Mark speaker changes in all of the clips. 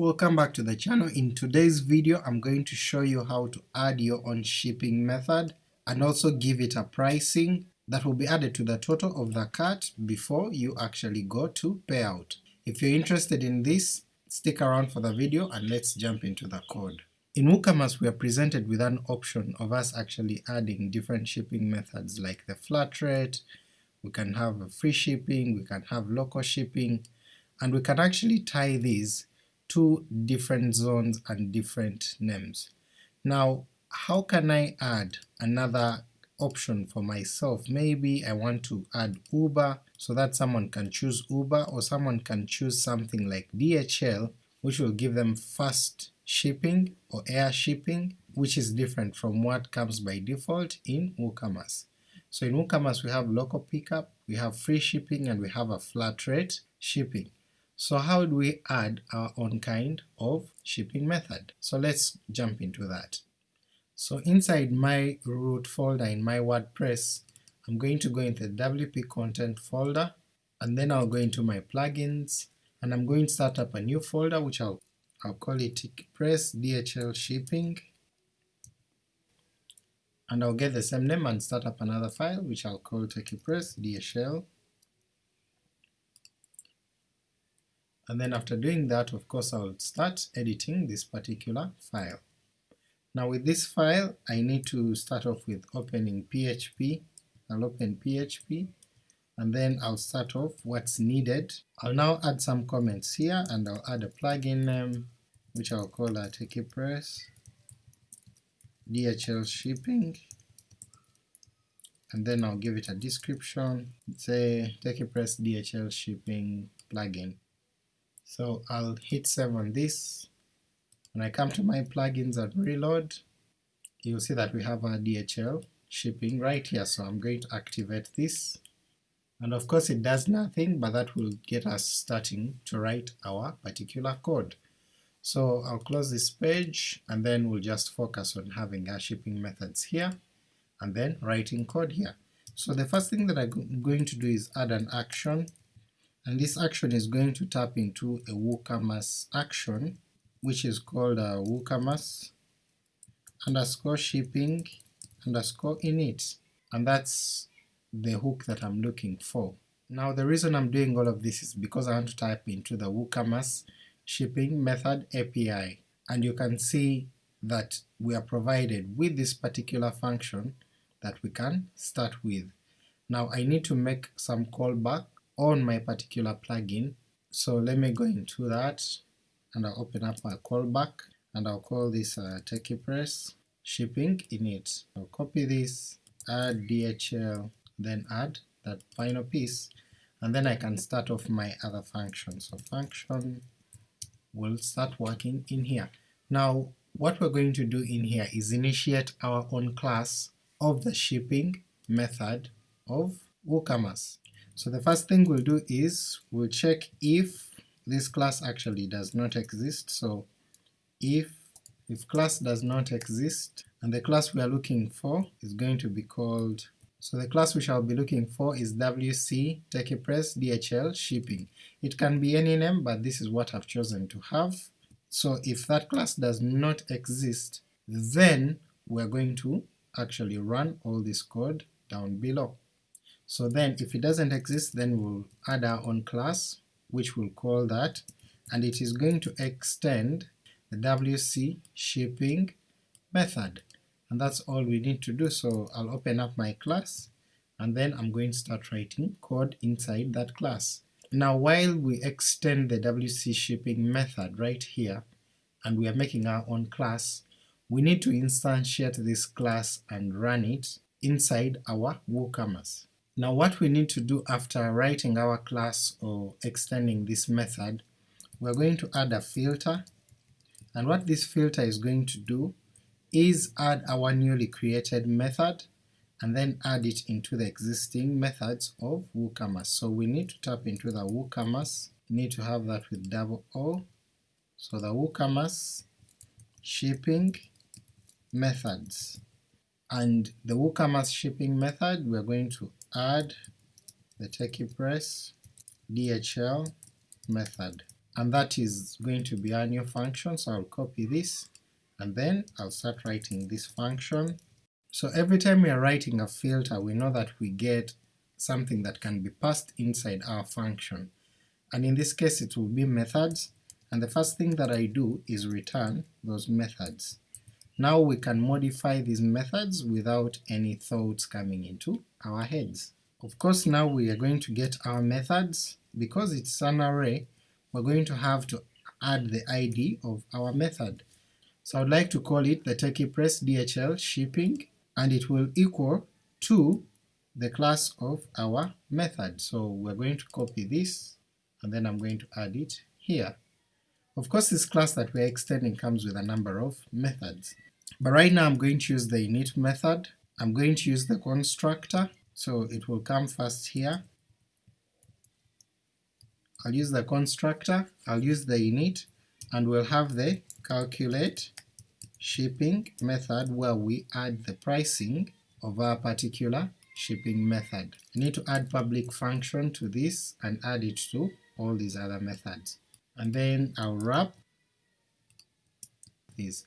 Speaker 1: Welcome back to the channel. In today's video I'm going to show you how to add your own shipping method and also give it a pricing that will be added to the total of the cart before you actually go to payout. If you're interested in this, stick around for the video and let's jump into the code. In WooCommerce we are presented with an option of us actually adding different shipping methods like the flat rate, we can have free shipping, we can have local shipping, and we can actually tie these to different zones and different names. Now how can I add another option for myself? Maybe I want to add Uber so that someone can choose Uber or someone can choose something like DHL which will give them fast shipping or air shipping which is different from what comes by default in WooCommerce. So in WooCommerce we have local pickup, we have free shipping and we have a flat rate shipping. So how do we add our own kind of shipping method? So let's jump into that. So inside my root folder in my WordPress, I'm going to go into the WP content folder, and then I'll go into my plugins, and I'm going to start up a new folder which I'll, I'll call it Press DHL Shipping, and I'll get the same name and start up another file which I'll call TechiePress DHL and then after doing that of course I'll start editing this particular file. Now with this file I need to start off with opening PHP, I'll open PHP and then I'll start off what's needed. I'll now add some comments here and I'll add a plugin name which I'll call a TechiePress DHL shipping and then I'll give it a description, say TechiePress DHL shipping plugin so I'll hit save on this. When I come to my plugins and reload, you'll see that we have our DHL shipping right here, so I'm going to activate this. And of course it does nothing, but that will get us starting to write our particular code. So I'll close this page, and then we'll just focus on having our shipping methods here, and then writing code here. So the first thing that I'm going to do is add an action and this action is going to tap into a WooCommerce action which is called a WooCommerce underscore shipping underscore init and that's the hook that I'm looking for. Now the reason I'm doing all of this is because I want to type into the WooCommerce shipping method API and you can see that we are provided with this particular function that we can start with. Now I need to make some callback on my particular plugin. So let me go into that and I'll open up my callback and I'll call this uh, TechiePress shipping init. I'll copy this, add DHL, then add that final piece, and then I can start off my other function. So function will start working in here. Now what we're going to do in here is initiate our own class of the shipping method of WooCommerce. So the first thing we'll do is we'll check if this class actually does not exist, so if if class does not exist, and the class we are looking for is going to be called so the class we shall be looking for is wc techiepress dhl shipping. It can be any name, but this is what I've chosen to have. So if that class does not exist, then we're going to actually run all this code down below. So then if it doesn't exist then we'll add our own class which we'll call that, and it is going to extend the wc shipping method, and that's all we need to do. So I'll open up my class, and then I'm going to start writing code inside that class. Now while we extend the wc shipping method right here, and we are making our own class, we need to instantiate this class and run it inside our WooCommerce. Now what we need to do after writing our class or extending this method, we're going to add a filter, and what this filter is going to do is add our newly created method and then add it into the existing methods of WooCommerce. So we need to tap into the WooCommerce, need to have that with double O, so the WooCommerce shipping methods. And the WooCommerce shipping method we're going to add the TechiePress DHL method. and that is going to be our new function, so I'll copy this, and then I'll start writing this function. So every time we are writing a filter we know that we get something that can be passed inside our function, and in this case it will be methods, and the first thing that I do is return those methods. Now we can modify these methods without any thoughts coming into our heads. Of course now we are going to get our methods, because it's an array, we're going to have to add the ID of our method. So I'd like to call it the TechiePress DHL shipping, and it will equal to the class of our method. So we're going to copy this, and then I'm going to add it here. Of course this class that we're extending comes with a number of methods, but right now I'm going to use the init method, I'm going to use the constructor, so it will come first here, I'll use the constructor, I'll use the init, and we'll have the calculate shipping method where we add the pricing of our particular shipping method. I need to add public function to this and add it to all these other methods and then I'll wrap this.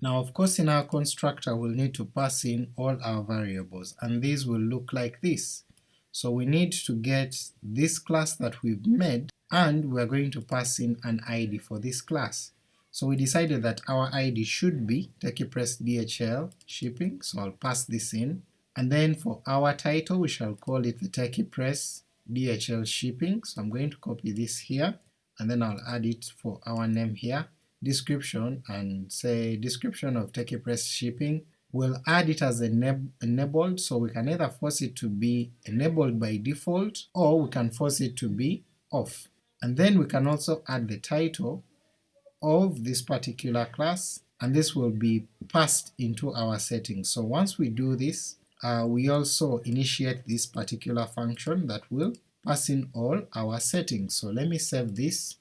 Speaker 1: Now of course in our constructor we'll need to pass in all our variables, and these will look like this. So we need to get this class that we've made, and we're going to pass in an ID for this class. So we decided that our ID should be TechiePress DHL shipping, so I'll pass this in, and then for our title we shall call it the TechiePress DHL shipping, so I'm going to copy this here, and then I'll add it for our name here, description, and say description of TechiePress shipping. We'll add it as enab enabled, so we can either force it to be enabled by default, or we can force it to be off. And then we can also add the title of this particular class, and this will be passed into our settings. So once we do this, uh, we also initiate this particular function that will pass in all our settings. So let me save this,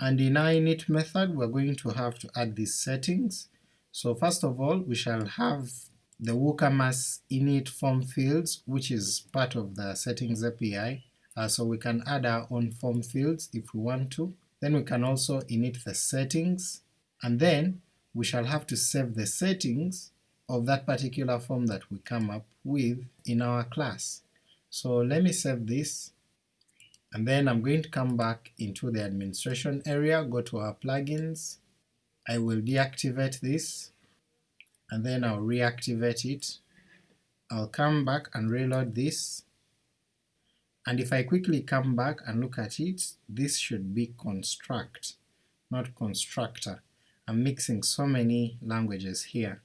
Speaker 1: and in our init method we're going to have to add these settings. So first of all we shall have the WooCommerce init form fields which is part of the settings API, uh, so we can add our own form fields if we want to. Then we can also init the settings, and then we shall have to save the settings of that particular form that we come up with in our class. So let me save this, and then I'm going to come back into the administration area, go to our plugins, I will deactivate this, and then I'll reactivate it. I'll come back and reload this, and if I quickly come back and look at it, this should be construct, not constructor. I'm mixing so many languages here.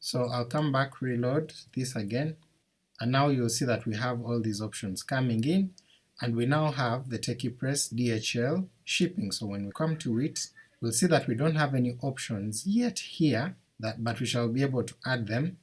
Speaker 1: So I'll come back, reload this again, and now you'll see that we have all these options coming in, and we now have the TechiePress DHL shipping. So when we come to it, we'll see that we don't have any options yet here, that, but we shall be able to add them.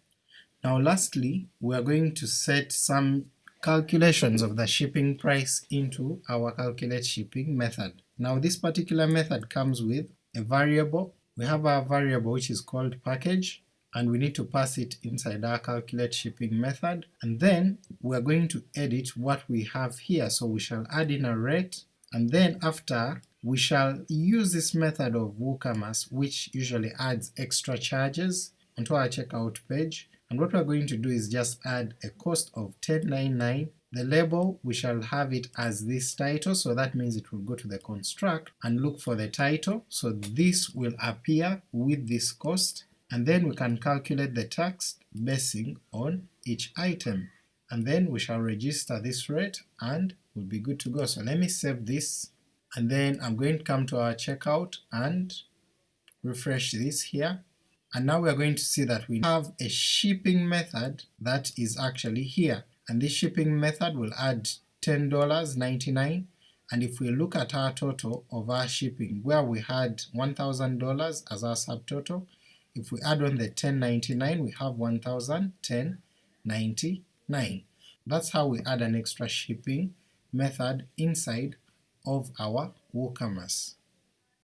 Speaker 1: Now lastly, we are going to set some calculations of the shipping price into our calculate shipping method. Now this particular method comes with a variable. We have our variable which is called package, and we need to pass it inside our calculate shipping method, and then we're going to edit what we have here, so we shall add in a rate, and then after we shall use this method of WooCommerce which usually adds extra charges onto our checkout page, and what we're going to do is just add a cost of 1099 the label, we shall have it as this title, so that means it will go to the construct and look for the title, so this will appear with this cost, and then we can calculate the tax basing on each item, and then we shall register this rate and we'll be good to go. So let me save this, and then I'm going to come to our checkout and refresh this here, and now we are going to see that we have a shipping method that is actually here, and this shipping method will add $10.99 and if we look at our total of our shipping where we had $1,000 as our subtotal, if we add on the 1099 we have 1099. That's how we add an extra shipping method inside of our WooCommerce.